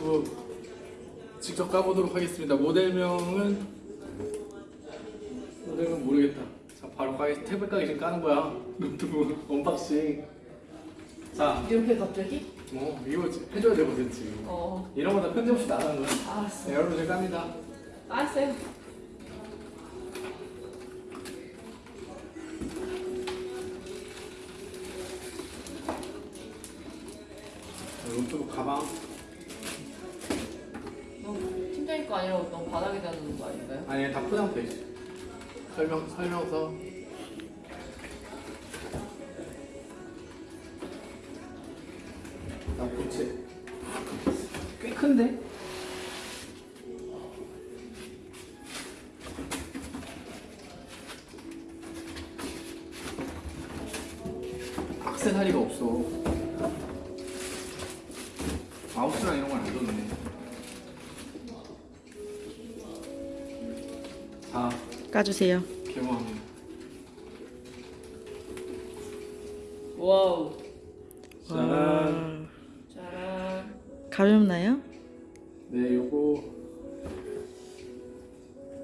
LG 노트북 직접 까보도록 하겠습니다. 모델명은 모델명 모르겠다. 자 바로 까기 태블 까기 지금 까는 거야. 노트북 unboxing. 자, 이렇게 갑자기? 뭐 이거 해줘야 되거든 지금. 어 이런 거 다 편집 없이 나가는 거야. 알았어 네, 여러분 제가 깝니다. 알았어요 노트북 가방. 아니라고 너 바닥에다 놓는 거 아닌가요? 아니 다 포장돼 있어. 설명 설명서. 나 고체. 꽤 큰데? 악세사리가 없어. 마우스랑 이런 건 안 줬네. 까주세요. wow 짜란. 짜란 가볍나요? 네, 요거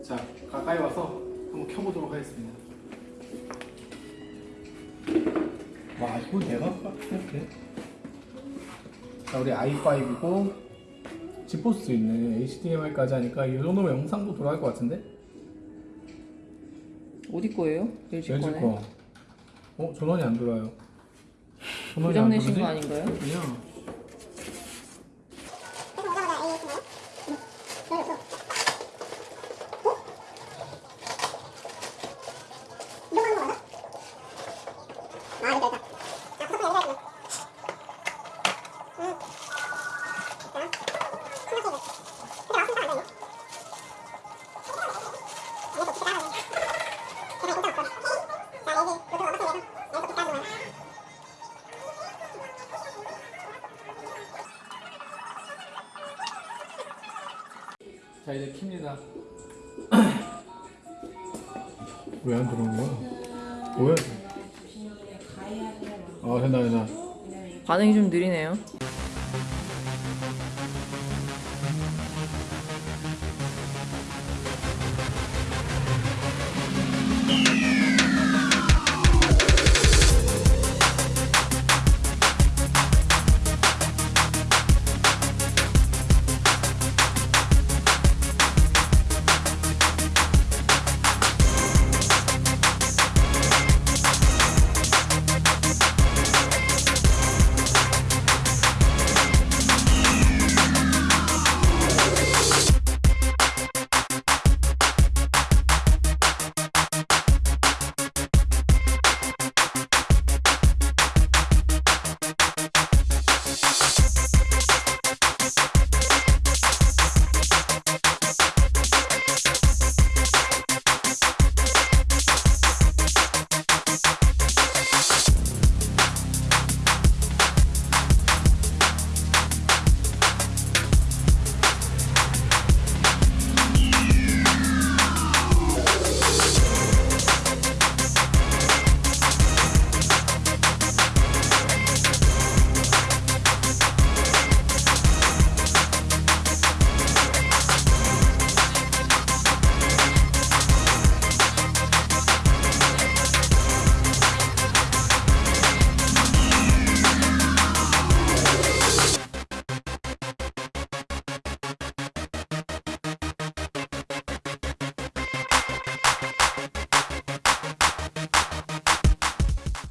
자 가까이 와서 한번 켜보도록 하겠습니다. 와, 이거 내가 이렇게. 자, 우리 i5이고 지포스 있네. HDMI까지 하니까 이 정도면 영상도 돌아갈 것 같은데? 어디 거예요? LG LG 거네 거. 어, 전원이 안 돌아요. 전원이 고장 안 내신? 거 아닌가요? 그냥 자 이제 킵니다. 왜 안 들어오는 거야? 뭐야? 아 된다 된다. 반응이 좀 느리네요